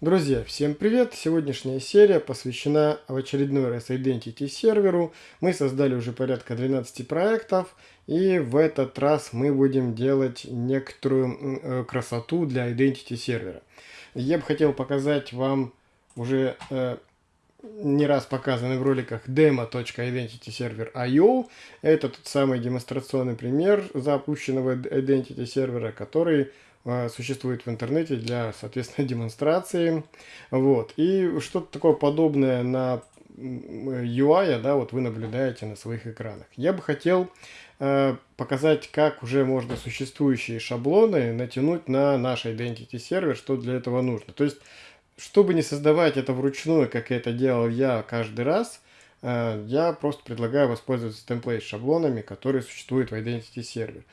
Друзья, всем привет! Сегодняшняя серия посвящена в очередной раз Identity серверу. Мы создали уже порядка 12 проектов, и в этот раз мы будем делать некоторую э, красоту для Identity сервера. Я бы хотел показать вам уже э, не раз показанный в роликах demo.identityserver.io. Это тот самый демонстрационный пример запущенного Identity сервера, который существует в интернете для, соответственно, демонстрации. Вот. И что-то такое подобное на UI, да, вот вы наблюдаете на своих экранах. Я бы хотел э, показать, как уже можно существующие шаблоны натянуть на наш Identity сервер, что для этого нужно. То есть, чтобы не создавать это вручную, как это делал я каждый раз, Э, я просто предлагаю воспользоваться темплейт шаблонами, которые существуют в Identity сервере.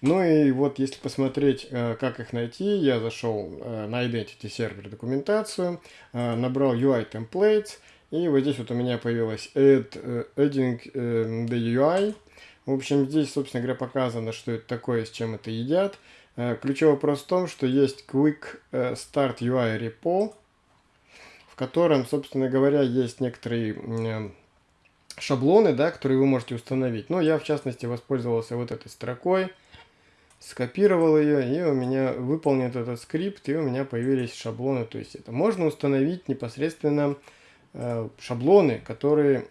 Ну и вот если посмотреть, э, как их найти, я зашел э, на Identity сервер документацию, набрал UI templates, и вот здесь вот у меня появилось add, adding the UI. В общем, здесь, собственно говоря, показано, что это такое, с чем это едят. Ключевой вопрос в том, что есть Quick Start UI repo, в котором, собственно говоря, есть некоторые шаблоны, да, которые вы можете установить. Но я, в частности, воспользовался вот этой строкой, скопировал ее, и у меня выполнен этот скрипт, и у меня появились шаблоны. То есть это можно установить непосредственно э, шаблоны, которые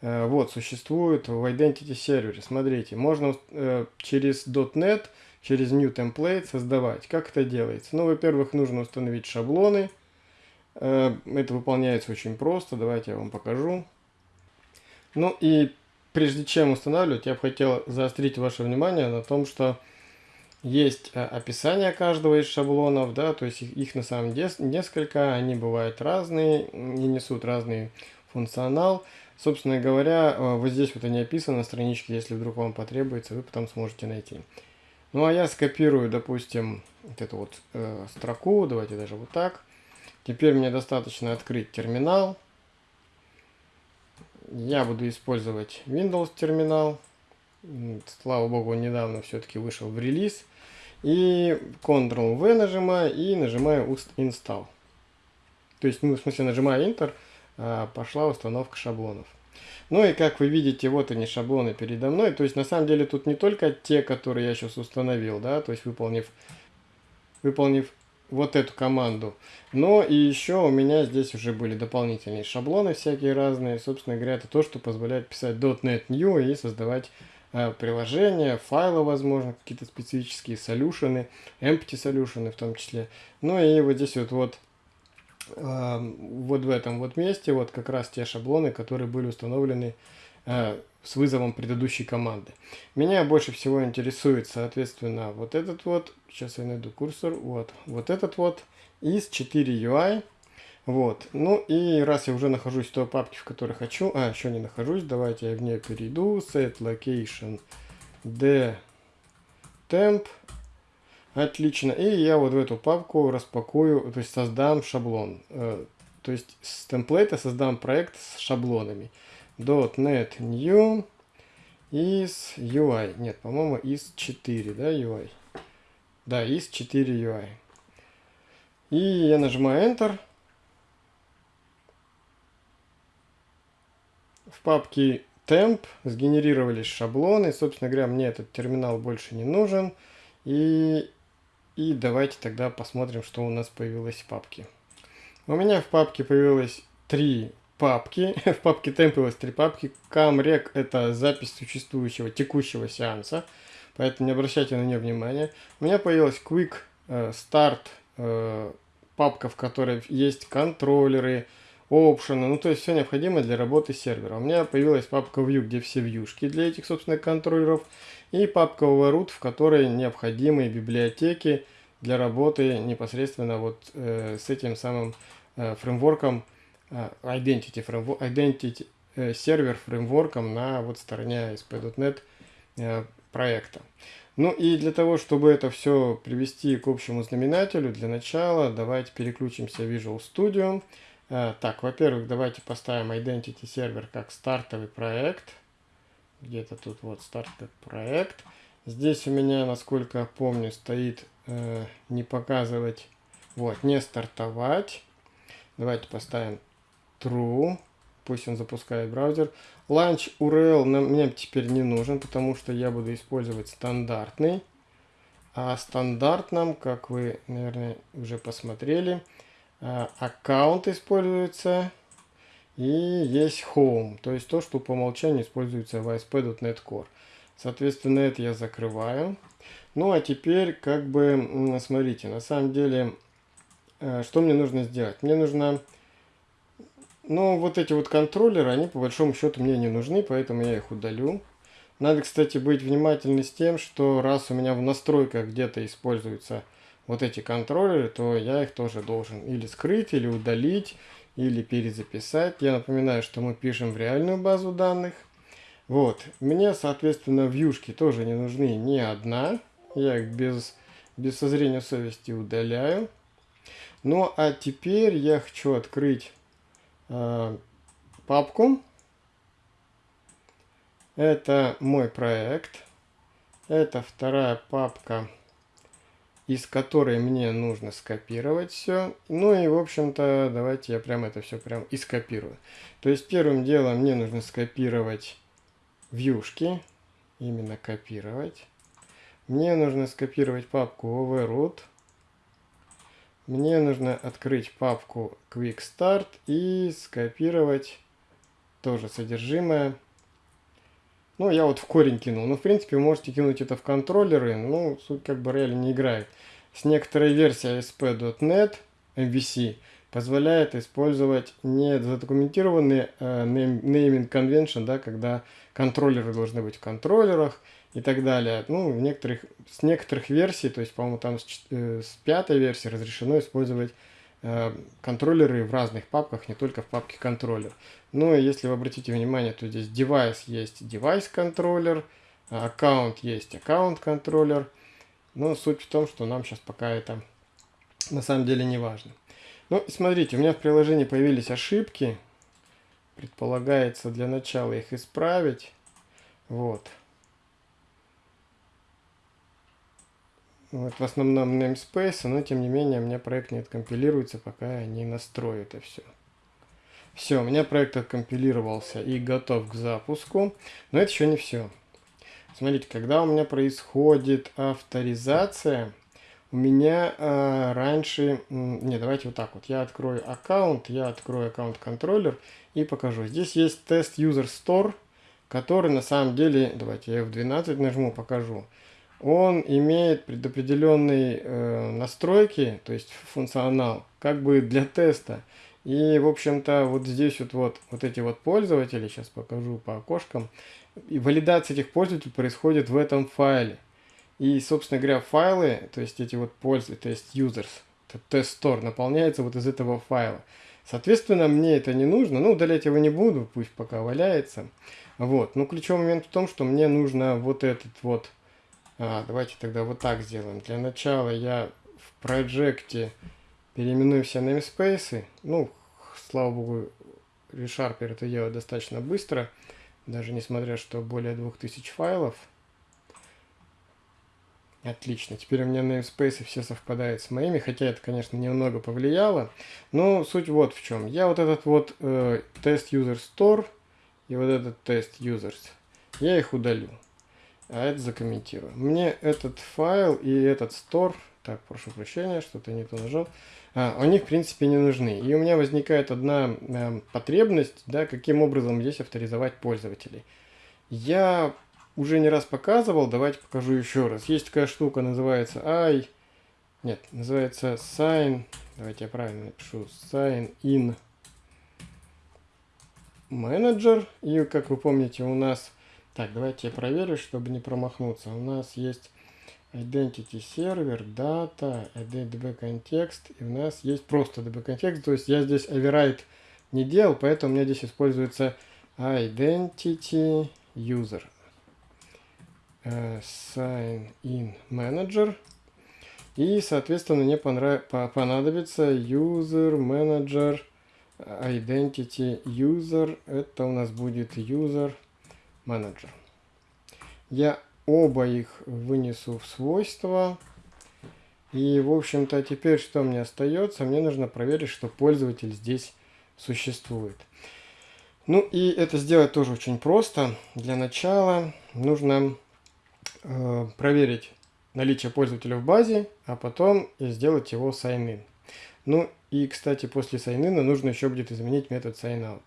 э, вот существуют в Identity сервере. Смотрите, можно э, через .NET, через New Template создавать. Как это делается? Ну, во-первых, нужно установить шаблоны. Э, это выполняется очень просто. Давайте я вам покажу. Ну и прежде чем устанавливать, я бы хотел заострить ваше внимание на том, что есть э, описание каждого из шаблонов, да, то есть их, их на самом деле несколько, они бывают разные и несут разный функционал. Собственно говоря, э, вот здесь вот они описаны на страничке, если вдруг вам потребуется, вы потом сможете найти. Ну а я скопирую, допустим, вот эту вот э, строку, давайте даже вот так. Теперь мне достаточно открыть терминал. Я буду использовать Windows терминал. Слава богу, недавно все-таки вышел в релиз. И Ctrl-V нажимаю и нажимаю Install. То есть, ну, в смысле, нажимаю Enter, а, пошла установка шаблонов. Ну и как вы видите, вот они шаблоны передо мной. То есть, на самом деле, тут не только те, которые я сейчас установил, да, то есть, выполнив, выполнив вот эту команду. Но и еще у меня здесь уже были дополнительные шаблоны всякие разные. Собственно говоря, это то, что позволяет писать .NET New и создавать э, приложения, файлы, возможно, какие-то специфические солюшены, empty солюшены в том числе. Ну и вот здесь вот, вот э, вот в этом вот месте вот как раз те шаблоны, которые были установлены с вызовом предыдущей команды. Меня больше всего интересует, соответственно, вот этот вот, сейчас я найду курсор, вот, вот этот вот. Из 4 UI. Вот, ну и раз я уже нахожусь в той папке, в которой хочу, а, еще не нахожусь, давайте я в нее перейду, set location d temp, отлично, и я вот в эту папку распакую, то есть создам шаблон, э, то есть с темплейта создам проект с шаблонами. .NET New из UI. Нет, по-моему, из 4, да, UI? Да, из 4 UI. И я нажимаю Enter. В папке temp сгенерировались шаблоны. Собственно говоря, мне этот терминал больше не нужен. И, и давайте тогда посмотрим, что у нас появилось в папке. У меня в папке появилось три папки. В папке темп появилось три папки. Камрек это запись существующего текущего сеанса. Поэтому не обращайте на нее внимания. У меня появилась Quick э, Start э, папка, в которой есть контроллеры, опшены, ну то есть все необходимое для работы сервера. У меня появилась папка View, где все вьюшки для этих, собственно, контроллеров. И папка Overroot, в которой необходимые библиотеки для работы непосредственно вот э, с этим самым э, фреймворком Э, identity, framework, identity э, сервер фреймворком на вот стороне ASP.NET э, проекта. Ну и для того, чтобы это все привести к общему знаменателю, для начала давайте переключимся в Visual Studio. Так, во-первых, давайте поставим Identity сервер как стартовый проект. Где-то тут вот стартовый проект. Здесь у меня, насколько я помню, стоит э, не показывать Вот, не стартовать. Давайте поставим true. Пусть он запускает браузер. Launch URL нам, мне теперь не нужен, потому что я буду использовать стандартный. А стандарт нам, как вы, наверное, уже посмотрели, а, аккаунт используется и есть home, то есть то, что по умолчанию используется в ASP.NET Core. Соответственно, это я закрываю. Ну, а теперь, как бы, смотрите, на самом деле, э, что мне нужно сделать? Мне нужно, ну, вот эти вот контроллеры, они по большому счету мне не нужны, поэтому я их удалю. Надо, кстати, быть внимательным с тем, что раз у меня в настройках где-то используются вот эти контроллеры, то я их тоже должен или скрыть, или удалить, или перезаписать. Я напоминаю, что мы пишем в реальную базу данных. Вот, мне, соответственно, вьюшки тоже не нужны ни одна. Я их без, без созрения совести удаляю. Ну, а теперь я хочу открыть э, папку. Это мой проект. Это вторая папка из которой мне нужно скопировать все. Ну и, в общем-то, давайте я прям это все прям и скопирую. То есть первым делом мне нужно скопировать вьюшки, именно копировать. Мне нужно скопировать папку overroot. Мне нужно открыть папку Quick Start и скопировать тоже содержимое ну, я вот в корень кинул. Ну, в принципе, вы можете кинуть это в контроллеры, ну, суть как бы реально не играет. С некоторой версией ASP.NET MVC позволяет использовать не задокументированный э, naming convention, да, когда контроллеры должны быть в контроллерах и так далее. Ну, в некоторых, с некоторых версий, то есть, по-моему, там с, э, с пятой версии разрешено использовать Э, контроллеры в разных папках, не только в папке контроллер. Ну и если вы обратите внимание, то здесь девайс есть девайс контроллер, аккаунт есть аккаунт контроллер. Но суть в том, что нам сейчас пока это на самом деле не важно. Ну, смотрите, у меня в приложении появились ошибки. Предполагается для начала их исправить. Вот. Вот в основном namespace, но тем не менее у меня проект не откомпилируется, пока я не настрою это все. Все, у меня проект откомпилировался и готов к запуску, но это еще не все. Смотрите, когда у меня происходит авторизация, у меня э, раньше... Не, давайте вот так вот. Я открою аккаунт, я открою аккаунт-контроллер и покажу. Здесь есть тест user store, который на самом деле... Давайте я F12 нажму, покажу он имеет предопределенные э, настройки, то есть функционал, как бы для теста. И, в общем-то, вот здесь вот, вот, вот эти вот пользователи, сейчас покажу по окошкам, и валидация этих пользователей происходит в этом файле. И, собственно говоря, файлы, то есть эти вот пользователи, то есть users, test store, наполняется вот из этого файла. Соответственно, мне это не нужно, ну, удалять его не буду, пусть пока валяется. Вот, но ключевой момент в том, что мне нужно вот этот вот а, давайте тогда вот так сделаем. Для начала я в проекте переименую все namespace. Ну, слава богу, ReSharper это делает достаточно быстро. Даже несмотря, что более 2000 файлов. Отлично. Теперь у меня namespace все совпадают с моими, хотя это, конечно, немного повлияло. Но суть вот в чем. Я вот этот вот э, тест user store и вот этот тест users, я их удалю а это закомментирую. Мне этот файл и этот store, так, прошу прощения, что-то не то нажал, а, они в принципе не нужны. И у меня возникает одна э, потребность, да, каким образом здесь авторизовать пользователей. Я уже не раз показывал, давайте покажу еще раз. Есть такая штука, называется i, нет, называется sign, давайте я правильно напишу, sign in manager. И как вы помните, у нас так, давайте я проверю, чтобы не промахнуться. У нас есть Identity Server, Data, DB Context, и у нас есть просто DB Context, то есть я здесь override не делал, поэтому у меня здесь используется Identity User. Uh, sign in Manager. И, соответственно, мне понадобится User Manager Identity User. Это у нас будет User менеджер. Я оба их вынесу в свойства. И, в общем-то, теперь что мне остается? Мне нужно проверить, что пользователь здесь существует. Ну и это сделать тоже очень просто. Для начала нужно э, проверить наличие пользователя в базе, а потом сделать его sign-in. Ну и, кстати, после sign-in нужно еще будет изменить метод sign-out.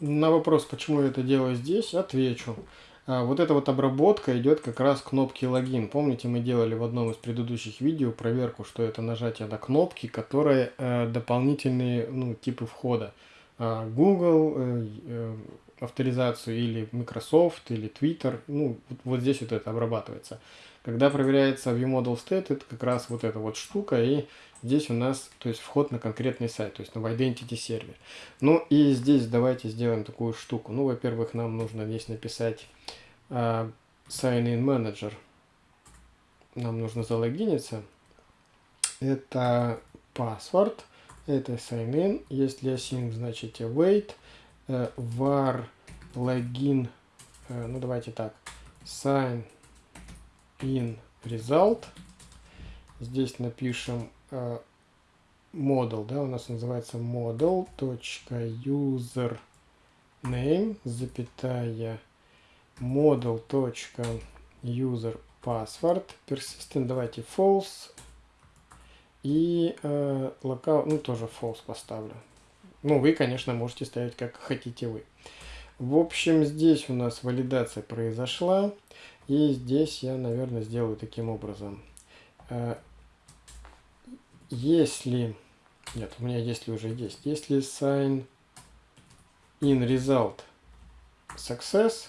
На вопрос, почему я это делаю здесь, отвечу. А, вот эта вот обработка идет как раз кнопки логин. Помните, мы делали в одном из предыдущих видео проверку, что это нажатие на кнопки, которые э, дополнительные ну, типы входа. Э, Google, э, э, авторизацию или Microsoft, или Twitter. Ну, вот здесь вот это обрабатывается. Когда проверяется ViewModel State, это как раз вот эта вот штука, и здесь у нас, то есть вход на конкретный сайт, то есть на Identity сервер. Ну и здесь давайте сделаем такую штуку. Ну, во-первых, нам нужно здесь написать uh, Sign In Manager. Нам нужно залогиниться. Это password, это sign in. Если async, значит await. Uh, var login, uh, ну давайте так, sign in result. Здесь напишем э, model, да, у нас называется model.user name, запятая model.user password, persistent, давайте false, и э, lockout, ну тоже false поставлю. Ну, вы, конечно, можете ставить как хотите вы. В общем, здесь у нас валидация произошла. И здесь я, наверное, сделаю таким образом. Э, если... Нет, у меня если уже есть. Если sign in result success,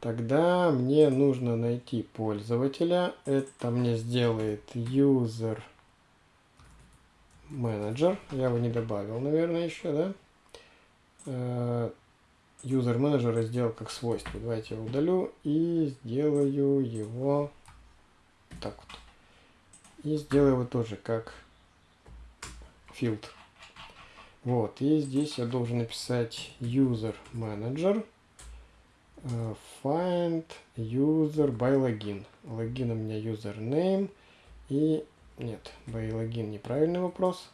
тогда мне нужно найти пользователя. Это мне сделает user manager. Я его не добавил, наверное, еще, да? Э, user менеджера сделал как свойство. Давайте я удалю и сделаю его так вот. И сделаю его тоже как фильтр. Вот, и здесь я должен написать user manager uh, find user by login. Логин у меня username и нет, by login неправильный вопрос.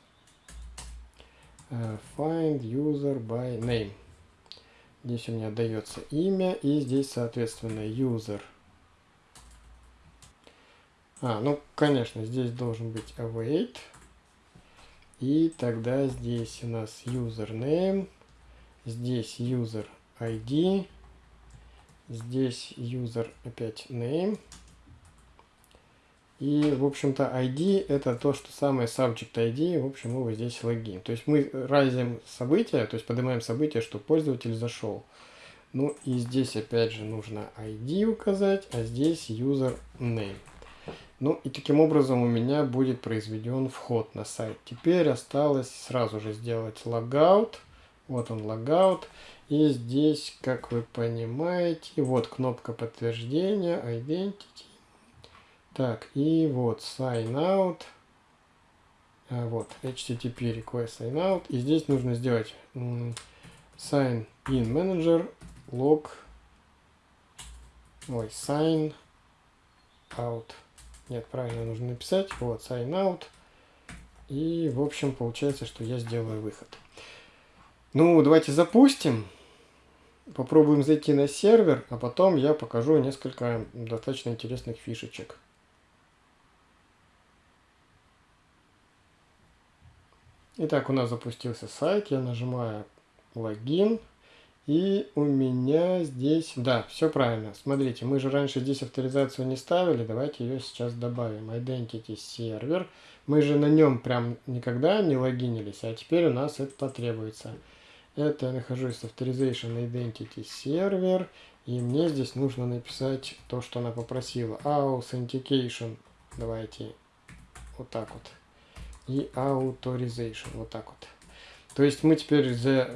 Uh, find user by name. Здесь у меня дается имя и здесь, соответственно, user. А, ну, конечно, здесь должен быть await. И тогда здесь у нас username, здесь user ID, здесь user опять name. И, в общем-то, ID это то, что самое subject ID, в общем, вот здесь логин. То есть мы разим события, то есть поднимаем событие, что пользователь зашел. Ну и здесь опять же нужно ID указать, а здесь user name. Ну и таким образом у меня будет произведен вход на сайт. Теперь осталось сразу же сделать логаут. Вот он логаут. И здесь, как вы понимаете, вот кнопка подтверждения, identity. Так, и вот sign out. А, вот, HTTP request sign out. И здесь нужно сделать sign in manager log. Ой, sign out. Нет, правильно нужно написать. Вот, sign out. И, в общем, получается, что я сделаю выход. Ну, давайте запустим. Попробуем зайти на сервер, а потом я покажу несколько достаточно интересных фишечек. Итак, у нас запустился сайт, я нажимаю логин, и у меня здесь, да, все правильно. Смотрите, мы же раньше здесь авторизацию не ставили, давайте ее сейчас добавим. Identity сервер. Мы же на нем прям никогда не логинились, а теперь у нас это потребуется. Это я нахожусь в Authorization Identity сервер, и мне здесь нужно написать то, что она попросила. Authentication, давайте вот так вот и Authorization. Вот так вот. То есть мы теперь за,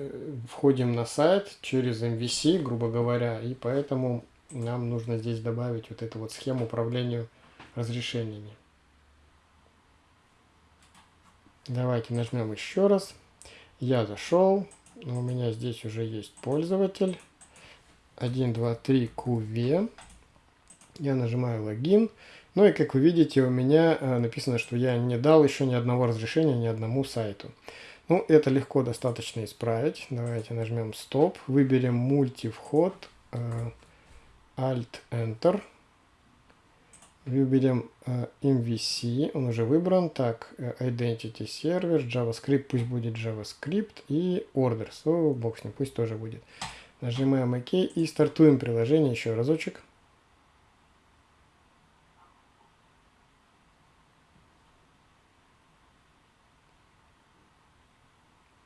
входим на сайт через MVC, грубо говоря, и поэтому нам нужно здесь добавить вот эту вот схему управления разрешениями. Давайте нажмем еще раз. Я зашел. У меня здесь уже есть пользователь. 1, 2, 3, QV. Я нажимаю логин. Ну и как вы видите, у меня э, написано, что я не дал еще ни одного разрешения ни одному сайту. Ну, это легко достаточно исправить. Давайте нажмем стоп, выберем мультивход, э, Alt-Enter. Выберем э, MVC, он уже выбран. Так, э, Identity Server, JavaScript, пусть будет JavaScript и Orders. О, бог с ним, пусть тоже будет. Нажимаем ОК и стартуем приложение еще разочек.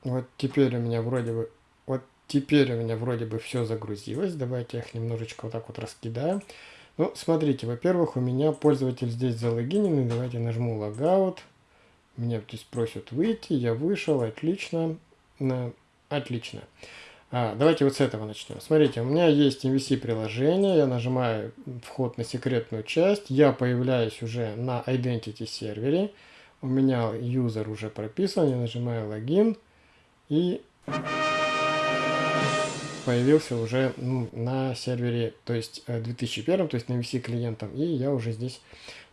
Вот теперь у меня вроде бы, вот теперь у меня вроде бы все загрузилось. Давайте я их немножечко вот так вот раскидаю. Ну, смотрите, во-первых, у меня пользователь здесь залогиненный. Давайте нажму логаут. Меня здесь просят выйти, я вышел, отлично. На... Отлично. А, давайте вот с этого начнем. Смотрите, у меня есть MVC приложение, я нажимаю вход на секретную часть, я появляюсь уже на Identity сервере, у меня юзер уже прописан, я нажимаю логин и появился уже ну, на сервере, то есть 2001, э, то есть на VC клиентом, и я уже здесь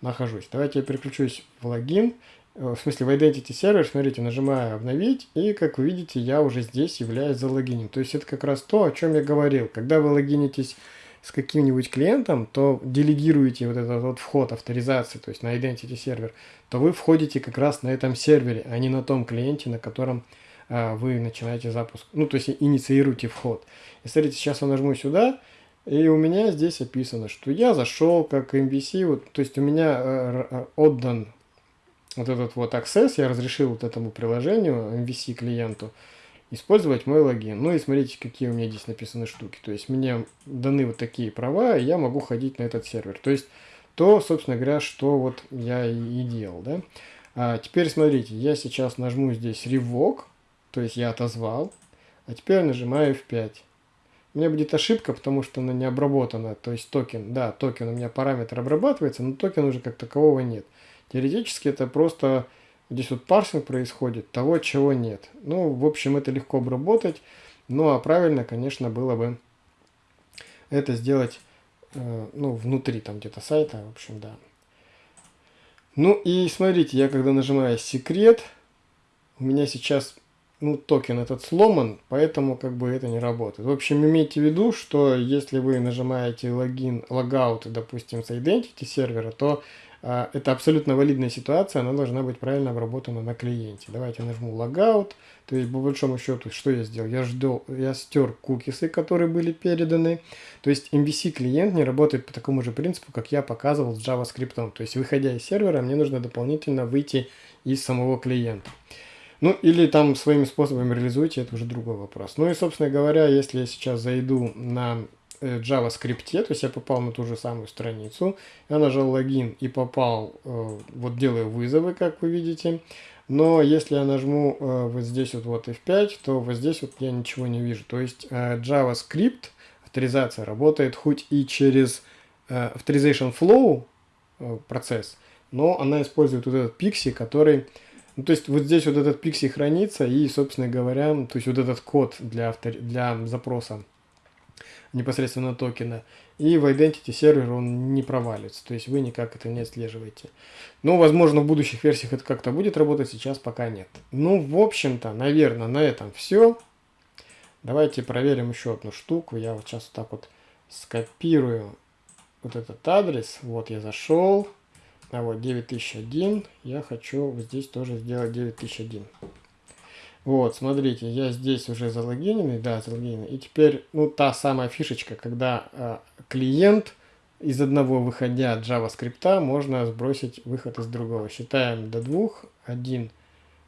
нахожусь. Давайте я переключусь в логин, э, в смысле в Identity сервер, смотрите, нажимаю обновить, и как вы видите, я уже здесь являюсь залогинен. То есть это как раз то, о чем я говорил. Когда вы логинитесь с каким-нибудь клиентом, то делегируете вот этот вот вход авторизации, то есть на Identity сервер, то вы входите как раз на этом сервере, а не на том клиенте, на котором вы начинаете запуск, ну, то есть инициируете вход. И смотрите, сейчас я нажму сюда, и у меня здесь описано, что я зашел как MVC, вот, то есть у меня э, э, отдан вот этот вот access, я разрешил вот этому приложению, MVC клиенту, использовать мой логин. Ну и смотрите, какие у меня здесь написаны штуки. То есть мне даны вот такие права, и я могу ходить на этот сервер. То есть то, собственно говоря, что вот я и делал, да. А теперь смотрите, я сейчас нажму здесь revoke, то есть я отозвал, а теперь нажимаю F5. У меня будет ошибка, потому что она не обработана, то есть токен, да, токен у меня параметр обрабатывается, но токен уже как такового нет. Теоретически это просто здесь вот парсинг происходит того, чего нет. Ну, в общем, это легко обработать, ну а правильно, конечно, было бы это сделать э, ну, внутри там где-то сайта, в общем, да. Ну и смотрите, я когда нажимаю секрет, у меня сейчас ну, токен этот сломан, поэтому как бы это не работает. В общем, имейте в виду, что если вы нажимаете login, logout, допустим, с identity сервера, то а, это абсолютно валидная ситуация, она должна быть правильно обработана на клиенте. Давайте нажму logout, то есть по большому счету, что я сделал? Я, ждал, я стер кукисы, которые были переданы. То есть MVC клиент не работает по такому же принципу, как я показывал с JavaScript. То есть выходя из сервера, мне нужно дополнительно выйти из самого клиента. Ну, или там своими способами реализуйте, это уже другой вопрос. Ну и, собственно говоря, если я сейчас зайду на э, JavaScript, то есть я попал на ту же самую страницу, я нажал логин и попал, э, вот делаю вызовы, как вы видите, но если я нажму э, вот здесь вот, вот F5, то вот здесь вот я ничего не вижу. То есть JavaScript, авторизация работает хоть и через Authorization Flow процесс, но она использует вот этот пикси, который ну, то есть вот здесь вот этот пикси хранится и, собственно говоря, то есть вот этот код для, автор... для запроса непосредственно токена. И в Identity сервер он не провалится, то есть вы никак это не отслеживаете. Но, возможно, в будущих версиях это как-то будет работать, сейчас пока нет. Ну, в общем-то, наверное, на этом все. Давайте проверим еще одну штуку. Я вот сейчас вот так вот скопирую вот этот адрес. Вот я зашел. А вот 9001, я хочу здесь тоже сделать 9001. Вот, смотрите, я здесь уже залогиненный, да, залогиненный. И теперь, ну, та самая фишечка, когда э, клиент из одного выходя JavaScript можно сбросить выход из другого. Считаем до двух, один,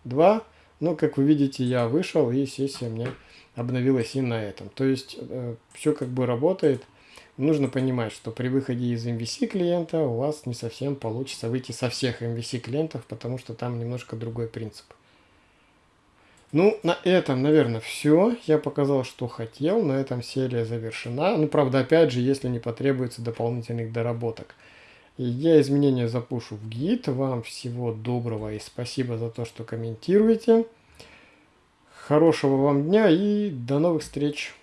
два. Ну, как вы видите, я вышел, и сессия мне обновилась и на этом. То есть, э, все как бы работает нужно понимать, что при выходе из MVC клиента у вас не совсем получится выйти со всех MVC клиентов, потому что там немножко другой принцип. Ну, на этом, наверное, все. Я показал, что хотел. На этом серия завершена. Ну, правда, опять же, если не потребуется дополнительных доработок. Я изменения запушу в гид. Вам всего доброго и спасибо за то, что комментируете. Хорошего вам дня и до новых встреч!